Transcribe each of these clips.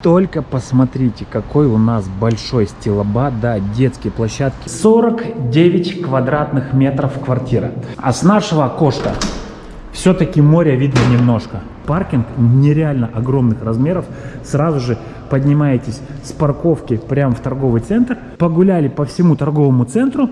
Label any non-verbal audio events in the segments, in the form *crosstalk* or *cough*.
Только посмотрите, какой у нас большой стилобат, да, детские площадки. 49 квадратных метров квартира. А с нашего окошка все-таки море видно немножко. Паркинг нереально огромных размеров. Сразу же поднимаетесь с парковки прямо в торговый центр. Погуляли по всему торговому центру.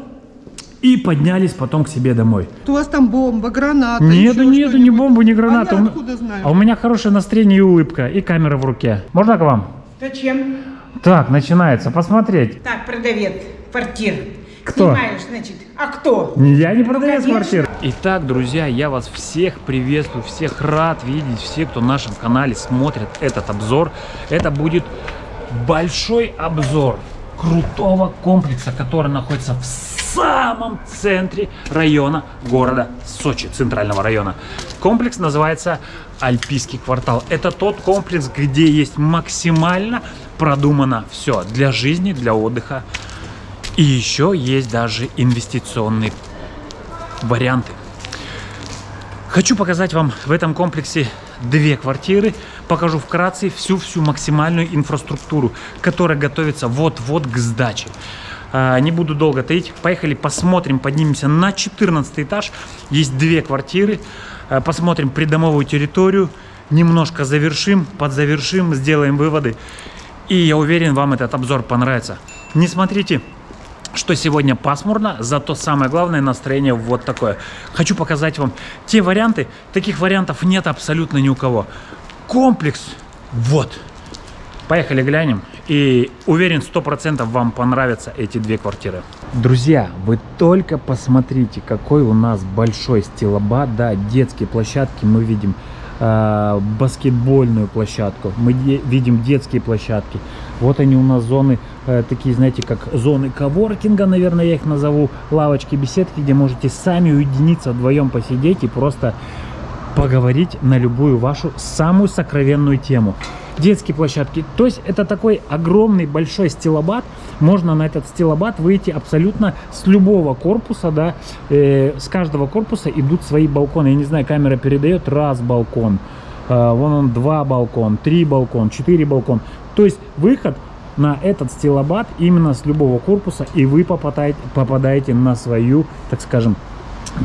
И поднялись потом к себе домой. У вас там бомба, граната. Нету, нету, ни бомбы, ни граната. А У я откуда знаю? А у меня хорошее настроение и улыбка, и камера в руке. Можно к вам? Зачем? Так, начинается. Посмотреть. Так, продавец квартир. Кто? Снимаешь, значит. А кто? Я не продавец конечно. квартир. Итак, друзья, я вас всех приветствую, всех рад видеть, все, кто на нашем канале смотрят этот обзор. Это будет большой обзор крутого комплекса, который находится в самом центре района города Сочи, центрального района. Комплекс называется Альпийский квартал. Это тот комплекс, где есть максимально продумано все для жизни, для отдыха. И еще есть даже инвестиционные варианты. Хочу показать вам в этом комплексе две квартиры. Покажу вкратце всю-всю максимальную инфраструктуру, которая готовится вот-вот к сдаче. А, Не буду долго таить. Поехали посмотрим, поднимемся на 14 этаж. Есть две квартиры. А, Посмотрим придомовую территорию. Немножко завершим, подзавершим, сделаем выводы. И я уверен, вам этот обзор понравится. Не смотрите что сегодня пасмурно, зато самое главное настроение вот такое. Хочу показать вам те варианты. Таких вариантов нет абсолютно ни у кого. Комплекс вот. Поехали глянем. И уверен, 100% вам понравятся эти две квартиры. Друзья, вы только посмотрите, какой у нас большой стилобат. Да, детские площадки мы видим. э, баскетбольную площадку. Мы видим детские площадки. Вот они у нас зоны, э, такие, знаете, как зоны коворкинга, наверное, я их назову. Лавочки, беседки, где можете сами уединиться, вдвоем посидеть и просто поговорить на любую вашу самую сокровенную тему. Детские площадки. То есть это такой огромный большой стилобат. Можно на этот стилобат выйти абсолютно с любого корпуса, да. Э, с каждого корпуса идут свои балконы. Я не знаю, камера передает раз балкон. э, вон он два балкон, три балкон, четыре балкон. То есть выход на этот стилобат именно с любого корпуса, и вы попадаете, попадаете на свою, так скажем,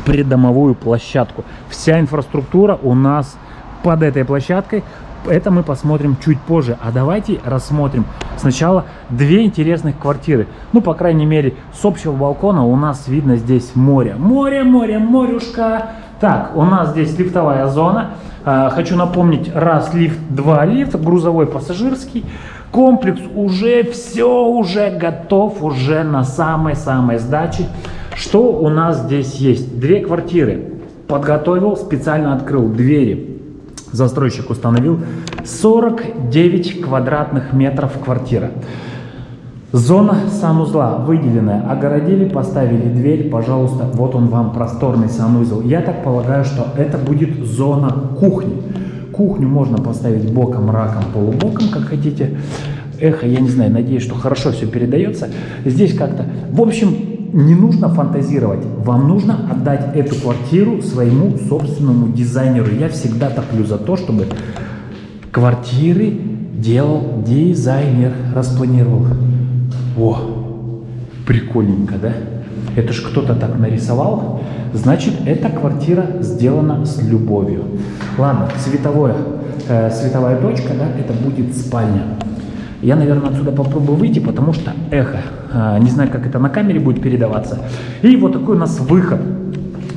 придомовую площадку. Вся инфраструктура у нас под этой площадкой. Это мы посмотрим чуть позже. А давайте рассмотрим сначала две интересных квартиры. Ну, по крайней мере, с общего балкона у нас видно здесь море. Море, море, морюшка. Так, у нас здесь лифтовая зона. А, Хочу напомнить, раз лифт, два лифт, грузовой, пассажирский. Комплекс уже все уже готов, уже на самой-самой сдаче. Что у нас здесь есть? Две квартиры. Подготовил, специально открыл двери. Застройщик установил 49 квадратных метров квартира. Зона санузла выделенная. Огородили, поставили дверь. Пожалуйста, вот он вам просторный санузел. Я так полагаю, что это будет зона кухни. Кухню можно поставить боком, раком, полубоком, как хотите. Эхо, я не знаю, надеюсь, что хорошо все передается. Здесь как-то... В общем, не нужно фантазировать. Вам нужно отдать эту квартиру своему собственному дизайнеру. Я всегда топлю за то, чтобы квартиры делал дизайнер, распланировал. О, прикольненько, да? Это ж кто-то так нарисовал. Значит, эта квартира сделана с любовью. Ладно, световое, э, световая точка, да, это будет спальня. Я, наверное, отсюда попробую выйти, потому что эхо. А, Не знаю, как это на камере будет передаваться. И вот такой у нас выход.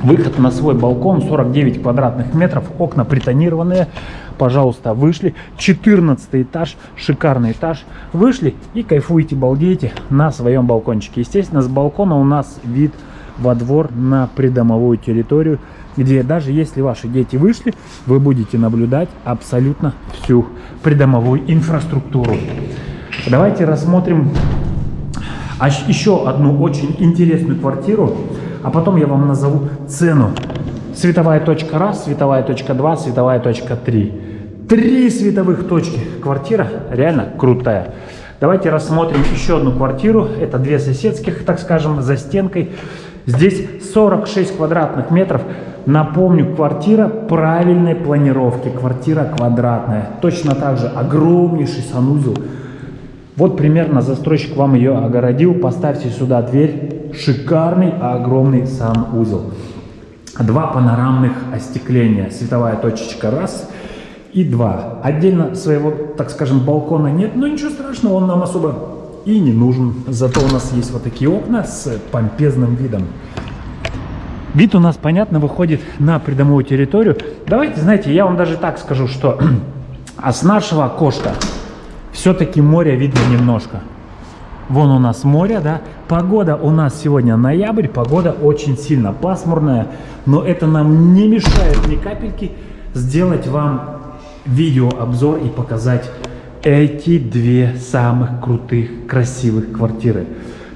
Выход на свой балкон, 49 квадратных метров, окна притонированные. Пожалуйста, вышли. 14 этаж, шикарный этаж. Вышли и кайфуете, балдеете на своем балкончике. Естественно, с балкона у нас вид во двор на придомовую территорию, где даже если ваши дети вышли, вы будете наблюдать абсолютно всю придомовую инфраструктуру. Давайте рассмотрим а еще одну очень интересную квартиру, а потом я вам назову цену. Световая точка раз, световая точка два, световая точка три. Три световых точки. Квартира реально крутая. Давайте рассмотрим еще одну квартиру. Это две соседских, так скажем, за стенкой. Здесь 46 квадратных метров. Напомню, квартира правильной планировки, квартира квадратная. Точно так же огромнейший санузел. Вот примерно застройщик вам ее огородил. Поставьте сюда дверь. Шикарный огромный санузел. Два панорамных остекления. Световая точечка раз и два. Отдельно своего, так скажем, балкона нет, но ничего страшного, он нам особо и не нужен. Зато у нас есть вот такие окна с помпезным видом. Вид у нас, понятно, выходит на придомовую территорию. Давайте, знаете, я вам даже так скажу, что *clears throat* а с нашего окошка все-таки море видно немножко. Вон у нас море, да. Погода у нас сегодня ноябрь, погода очень сильно пасмурная, но это нам не мешает ни капельки сделать вам видеообзор и показать эти две самых крутых, красивых квартиры.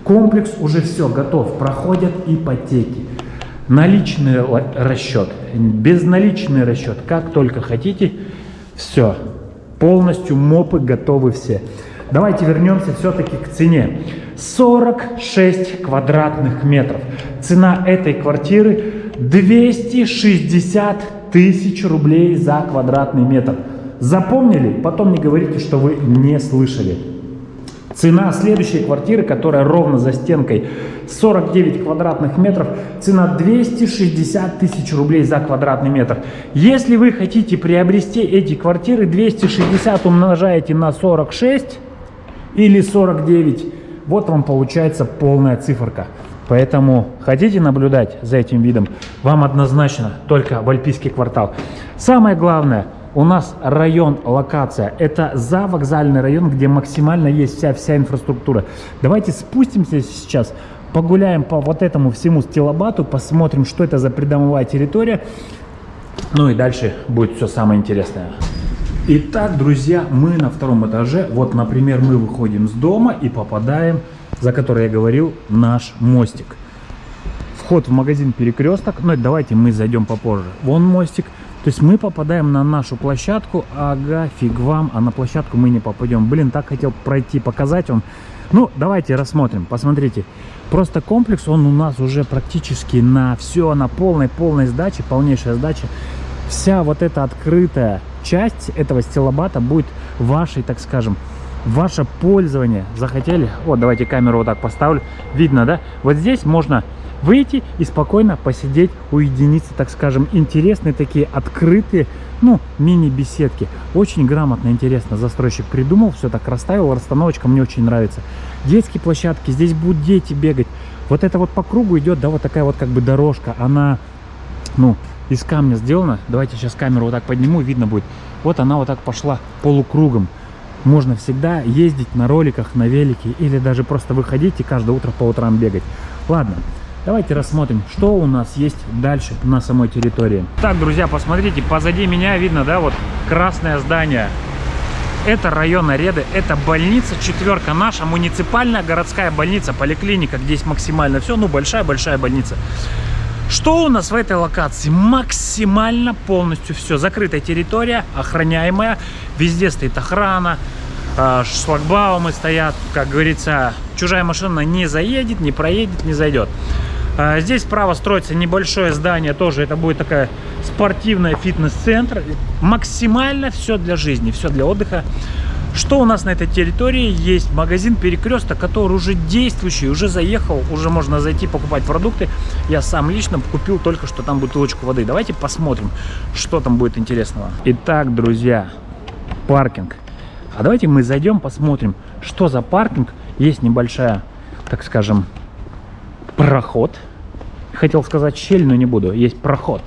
Комплекс уже все готов, проходят ипотеки. Наличный расчет, безналичный расчет, как только хотите, все, полностью мопы готовы все. Давайте вернемся все-таки к цене. 46 квадратных метров. Цена этой квартиры 260 тысяч рублей за квадратный метр. Запомнили? Потом не говорите, что вы не слышали. Цена следующей квартиры, которая ровно за стенкой 49 квадратных метров, цена 260 тысяч рублей за квадратный метр. Если вы хотите приобрести эти квартиры, 260 умножаете на 46 или 49, вот вам получается полная циферка. Поэтому хотите наблюдать за этим видом, вам однозначно только в Альпийский квартал. Самое главное – у нас район, локация, это за вокзальный район, где максимально есть вся, вся инфраструктура. Давайте спустимся сейчас, погуляем по вот этому всему стилобату, посмотрим, что это за придомовая территория. Ну и дальше будет все самое интересное. Итак, друзья, мы на втором этаже. Вот, например, мы выходим с дома и попадаем, за который я говорил, наш мостик. Вход в магазин Перекресток. Ну, давайте мы зайдем попозже. Вон мостик. То есть мы попадаем на нашу площадку, ага, фиг вам, а на площадку мы не попадем. Блин, так хотел пройти, показать вам. Ну, давайте рассмотрим, посмотрите. Просто комплекс, он у нас уже практически на все, на полной-полной сдаче, полнейшая сдача. Вся вот эта открытая часть этого стилобата будет вашей, так скажем, ваше пользование. Захотели? Вот, давайте камеру вот так поставлю. Видно, да? Вот здесь можно выйти и спокойно посидеть, уединиться, так скажем, интересные такие открытые, ну, мини-беседки. Очень грамотно, интересно застройщик придумал, все так расставил, расстановочка мне очень нравится. Детские площадки, здесь будут дети бегать. Вот это вот по кругу идет, да, вот такая вот как бы дорожка, она, ну, из камня сделана. Давайте сейчас камеру вот так подниму, видно будет. Вот она вот так пошла полукругом. Можно всегда ездить на роликах, на велике или даже просто выходить и каждое утро по утрам бегать. Ладно, Давайте рассмотрим, что у нас есть дальше на самой территории. Так, друзья, посмотрите, позади меня видно, да, вот красное здание. Это район Ареды, это больница четверка, наша муниципальная городская больница, поликлиника, где есть максимально все, ну большая-большая больница. Что у нас в этой локации? Максимально полностью все. Закрытая территория, охраняемая, везде стоит охрана, а, шлагбаумы стоят, как говорится, чужая машина не заедет, не проедет, не зайдет. А, здесь справа строится небольшое здание, тоже это будет такая спортивная фитнес-центр. Максимально все для жизни, все для отдыха. Что у нас на этой территории? Есть магазин Перекресток, который уже действующий, уже заехал, уже можно зайти покупать продукты. Я сам лично купил только что там бутылочку воды. Давайте посмотрим, что там будет интересного. Итак, друзья, паркинг. А давайте мы зайдем, посмотрим, что за паркинг. Есть небольшая, так скажем, проход. Хотел сказать щель, но не буду. Есть проход.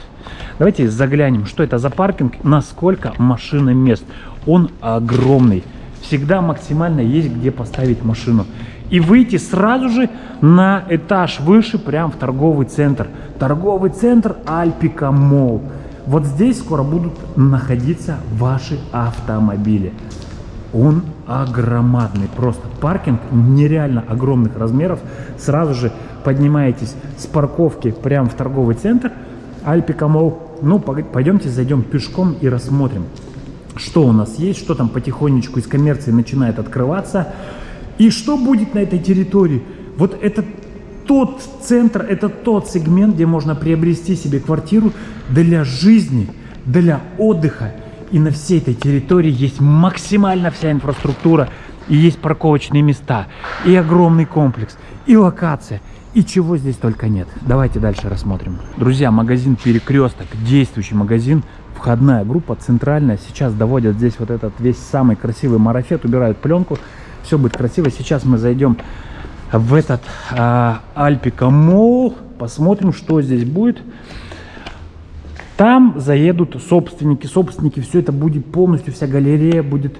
Давайте заглянем, что это за паркинг, насколько машина мест. Он огромный. Всегда максимально есть где поставить машину. И выйти сразу же на этаж выше, прям в торговый центр. Торговый центр Альпика Мол. Вот здесь скоро будут находиться ваши автомобили. Он огромадный, просто паркинг нереально огромных размеров. Сразу же поднимаетесь с парковки прямо в торговый центр Альпика Мол. Ну, пойдемте зайдем пешком и рассмотрим, что у нас есть, что там потихонечку из коммерции начинает открываться. И что будет на этой территории? Вот этот тот центр, это тот сегмент, где можно приобрести себе квартиру для жизни, для отдыха. И на всей этой территории есть максимально вся инфраструктура, и есть парковочные места, и огромный комплекс, и локация, и чего здесь только нет. Давайте дальше рассмотрим. Друзья, магазин Перекресток, действующий магазин, входная группа центральная. Сейчас доводят здесь вот этот весь самый красивый марафет, убирают пленку, все будет красиво. Сейчас мы зайдем в этот а, Альпика Молл, посмотрим, что здесь будет. Там заедут собственники, собственники, все это будет полностью, вся галерея будет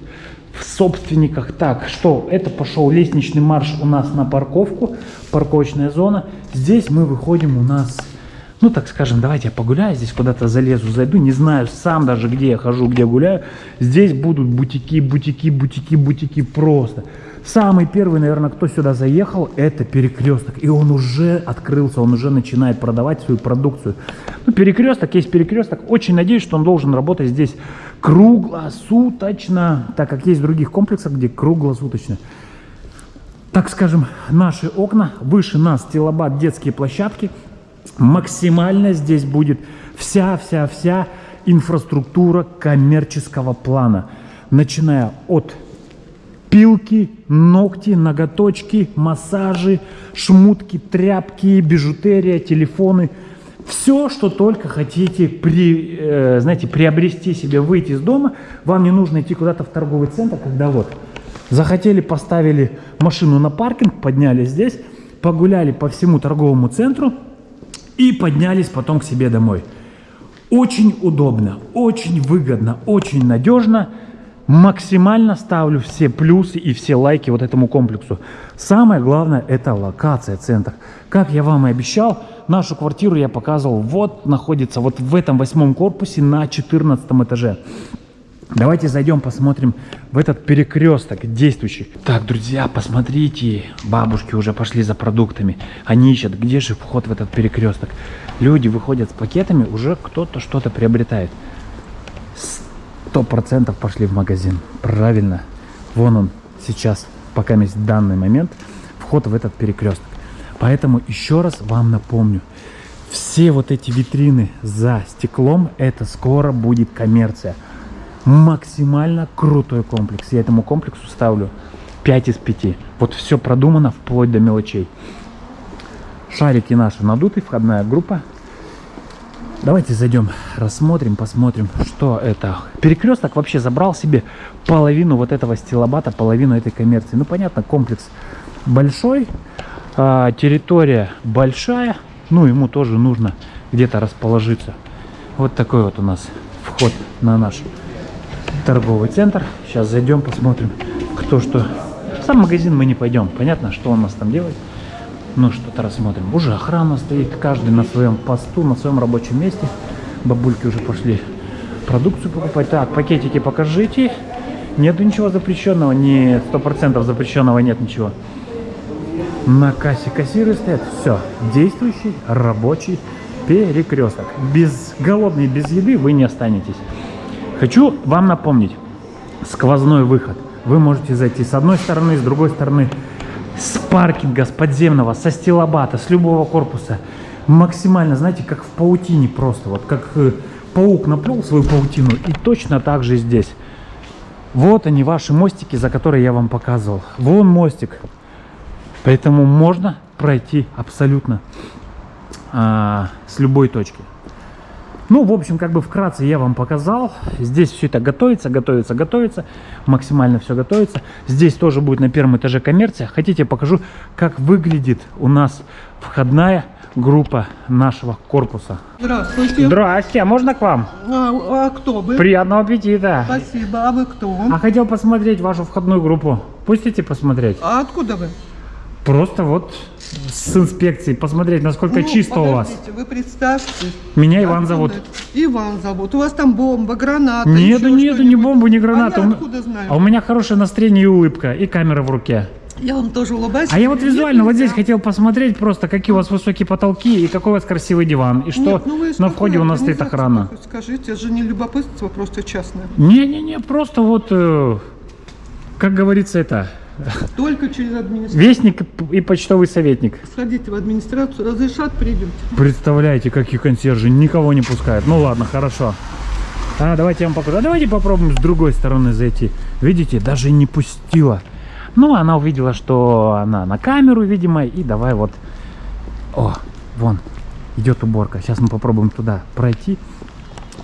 в собственниках. Так, что? Это пошел лестничный марш у нас на парковку, парковочная зона. Здесь мы выходим у нас, ну так скажем, давайте я погуляю, здесь куда-то залезу, зайду, не знаю сам даже, где я хожу, где гуляю. Здесь будут бутики, бутики, бутики, бутики просто. Самый первый, наверное, кто сюда заехал, это перекресток. И он уже открылся, он уже начинает продавать свою продукцию. Ну, перекресток есть перекресток. Очень надеюсь, что он должен работать здесь круглосуточно, так как есть в других комплексах, где круглосуточно. Так скажем, наши окна, выше нас стилобат, детские площадки. Максимально здесь будет вся-вся-вся инфраструктура коммерческого плана. Начиная от пилки, ногти, ноготочки, массажи, шмутки, тряпки, бижутерия, телефоны. Все, что только хотите, при, э, знаете, приобрести себе, выйти из дома, вам не нужно идти куда-то в торговый центр, когда вот захотели, поставили машину на паркинг, подняли здесь, погуляли по всему торговому центру и поднялись потом к себе домой. Очень удобно, очень выгодно, очень надежно – максимально ставлю все плюсы и все лайки вот этому комплексу. Самое главное это локация, центр. Как я вам и обещал, нашу квартиру я показывал, вот находится вот в этом восьмом корпусе на 14 этаже. Давайте зайдем, посмотрим в этот перекресток действующий. Так, друзья, посмотрите, бабушки уже пошли за продуктами. Они ищут, где же вход в этот перекресток. Люди выходят с пакетами, уже кто-то что-то приобретает сто процентов пошли в магазин. Правильно. Вон он сейчас, пока есть данный момент, вход в этот перекресток. Поэтому еще раз вам напомню. Все вот эти витрины за стеклом, это скоро будет коммерция. Максимально крутой комплекс. Я этому комплексу ставлю 5 из 5. Вот все продумано вплоть до мелочей. Шарики наши надуты, входная группа. Давайте зайдем, рассмотрим, посмотрим, что это. Перекресток вообще забрал себе половину вот этого стилобата, половину этой коммерции. Ну, понятно, комплекс большой, а, территория большая, ну, ему тоже нужно где-то расположиться. Вот такой вот у нас вход на наш торговый центр. Сейчас зайдем, посмотрим, кто что. В сам магазин мы не пойдем, понятно, что он у нас там делает. Ну, что-то рассмотрим. Уже охрана стоит, каждый на своем посту, на своем рабочем месте. Бабульки уже пошли продукцию покупать. Так, пакетики покажите. Нету ничего запрещенного? Нет, сто процентов запрещенного нет ничего. На кассе кассиры стоят. Все, действующий рабочий перекресток. Без голодный, без еды вы не останетесь. Хочу вам напомнить. Сквозной выход. Вы можете зайти с одной стороны, с другой стороны с паркинга, с подземного, со стилобата, с любого корпуса. Максимально, знаете, как в паутине просто. Вот как э, паук наплел свою паутину. И точно так же здесь. Вот они, ваши мостики, за которые я вам показывал. Вон мостик. Поэтому можно пройти абсолютно а, с любой точки. Ну, в общем, как бы вкратце я вам показал. Здесь все это готовится, готовится, готовится. Максимально все готовится. Здесь тоже будет на первом этаже коммерция. Хотите, покажу, как выглядит у нас входная группа нашего корпуса. Здравствуйте. Здрасте, а можно к вам? А, а кто вы? Приятного аппетита. Спасибо. А вы кто? А хотел посмотреть вашу входную группу. Пустите посмотреть? А откуда вы? Просто вот с инспекцией посмотреть, насколько Ну, чисто у вас. Вы представьте. Меня Иван Откуда зовут. это? Иван зовут. У вас там бомба, граната. Нету, нету, ни бомбы, ни граната. А откуда знаю? А у меня хорошее настроение и улыбка, и камера в руке. Я вам тоже улыбаюсь. А я вот Нет, визуально вот нельзя. здесь хотел посмотреть просто, какие у вас высокие потолки и какой у вас красивый диван. И что Нет, ну вы на входе у нас стоит спокойно, охрана. Скажите, это же не любопытство, просто частное. Не-не-не, просто вот, э, как говорится, это, Только через администрацию. Вестник и почтовый советник. Сходите в администрацию, разрешат, придете. Представляете, какие консьержи никого не пускают. Ну ладно, хорошо. А, давайте я вам покажу. А давайте попробуем с другой стороны зайти. Видите, даже не пустила. Ну, она увидела, что она на камеру, видимо, и давай вот... О, вон, идет уборка. Сейчас мы попробуем туда пройти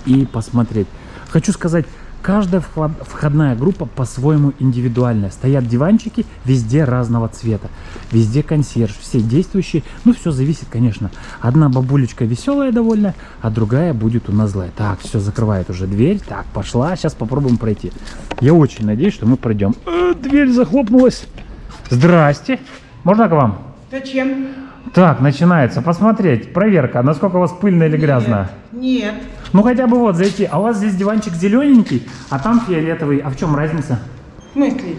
и посмотреть. Хочу сказать, каждая вход- входная группа по-своему индивидуальная. Стоят диванчики везде разного цвета. Везде консьерж, все действующие. Ну, все зависит, конечно. Одна бабулечка веселая довольно, а другая будет у нас злая. Так, все, закрывает уже дверь. Так, пошла. Сейчас попробуем пройти. Я очень надеюсь, что мы пройдем. Э, дверь захлопнулась. Здрасте. Можно к вам? Зачем? Так, начинается. Посмотреть. Проверка. Насколько у вас пыльно или грязно? Нет. Ну хотя бы вот зайти. А у вас здесь диванчик зелененький, а там фиолетовый. А в чем разница? В смысле?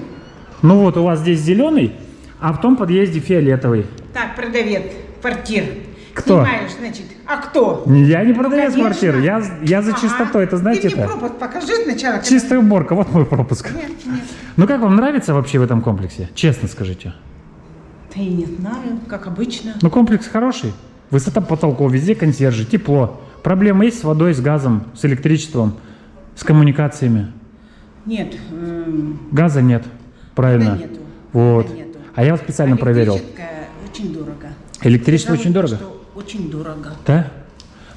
Ну вот у вас здесь зеленый, а в том подъезде фиолетовый. Так, продавец, квартир. Кто? Снимаешь, значит. А кто? Я не продавец квартиры, я, я за Ага. чистоту, это знаете Ты мне это? пропуск покажи сначала. Чистая уборка, вот мой пропуск. Нет, нет. Ну как вам нравится вообще в этом комплексе? Честно скажите. Да и не знаю, как обычно. Ну комплекс хороший. Высота потолков, везде консьержи, тепло. Проблемы есть с водой, с газом, с электричеством, с коммуникациями. Нет. эм, Газа нет. Правильно. Да нету. Вот. Нету. А я специально проверил. Электрическое очень дорого. Электричество Сказала, очень дорого. очень дорого. Да?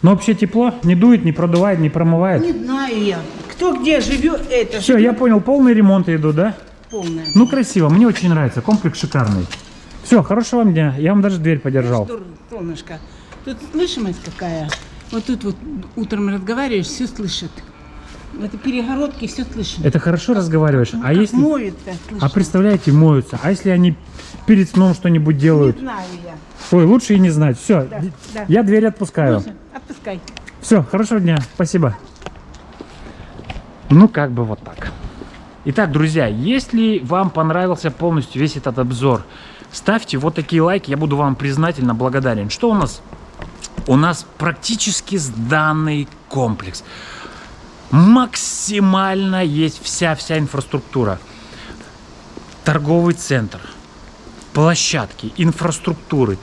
Но вообще тепло, не дует, не продувает, не промывает. Не знаю я. Кто где живет, это Все, я понял, полные ремонты идут, да? полное. Ну, красиво, мне очень нравится, комплекс шикарный. Все, хорошего вам дня, я вам даже дверь подержал. Солнышко, тут слышимость какая? Вот тут вот утром разговариваешь, все слышат. В этой перегородке все слышно. Это хорошо разговариваешь, а Как если... слышно. А представляете, моются, а если они перед сном что-нибудь Не делают? знаю я. Ой, лучше и не знать. Все, Да, да. я дверь отпускаю. Слушай, отпускай. Все, хорошего дня, спасибо. Ну, как бы вот так. Итак, друзья, если вам понравился полностью весь этот обзор, ставьте вот такие лайки, я буду вам признательно благодарен. Что у нас? У нас практически сданный комплекс. Максимально есть вся-вся инфраструктура. Торговый центр, площадки, инфраструктуры,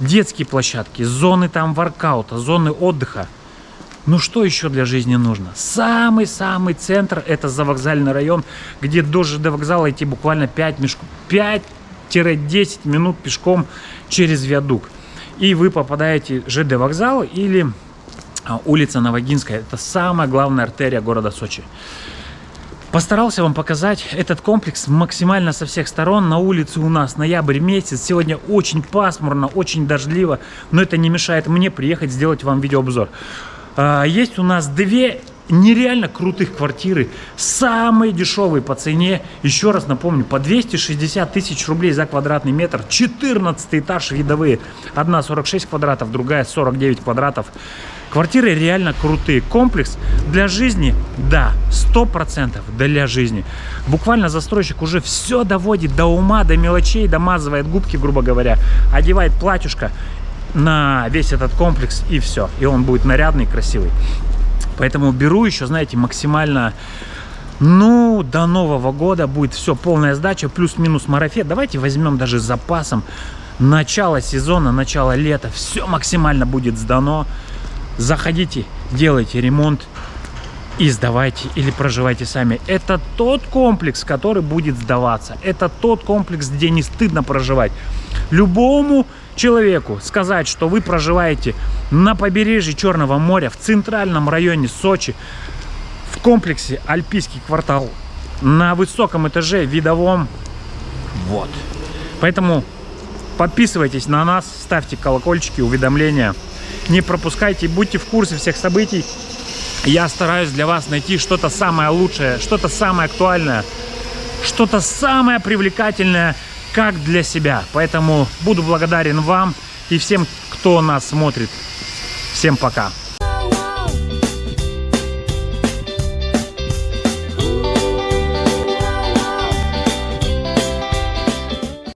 детские площадки, зоны там воркаута, зоны отдыха. Ну что еще для жизни нужно? Самый-самый центр это завокзальный район, где до ЖД вокзала идти буквально 5 мешку, 5-10 минут пешком через виадук. И вы попадаете в ЖД вокзал или а, улица Новогинская. Это самая главная артерия города Сочи. Постарался вам показать этот комплекс максимально со всех сторон. На улице у нас ноябрь месяц. Сегодня очень пасмурно, очень дождливо. Но это не мешает мне приехать сделать вам видеообзор. А, Есть у нас две нереально крутых квартиры. Самые дешевые по цене. Еще раз напомню, по 260 тысяч рублей за квадратный метр. 14 этаж видовые. Одна 46 квадратов, другая 49 квадратов. Квартиры реально крутые. Комплекс для жизни, да, 100% для жизни. Буквально застройщик уже все доводит до ума, до мелочей, домазывает губки, грубо говоря, одевает платьюшко на весь этот комплекс и все. И он будет нарядный, красивый. Поэтому беру еще, знаете, максимально... Ну, до Нового года будет все, полная сдача, плюс-минус марафет. Давайте возьмем даже с запасом. Начало сезона, начало лета, все максимально будет сдано. Заходите, делайте ремонт и сдавайте или проживайте сами. Это тот комплекс, который будет сдаваться. Это тот комплекс, где не стыдно проживать. Любому человеку сказать, что вы проживаете на побережье Черного моря, в центральном районе Сочи, в комплексе Альпийский квартал, на высоком этаже, видовом, вот. Поэтому подписывайтесь на нас, ставьте колокольчики, уведомления. Не пропускайте, будьте в курсе всех событий. Я стараюсь для вас найти что-то самое лучшее, что-то самое актуальное, что-то самое привлекательное, как для себя. Поэтому буду благодарен вам и всем, кто нас смотрит. Всем пока.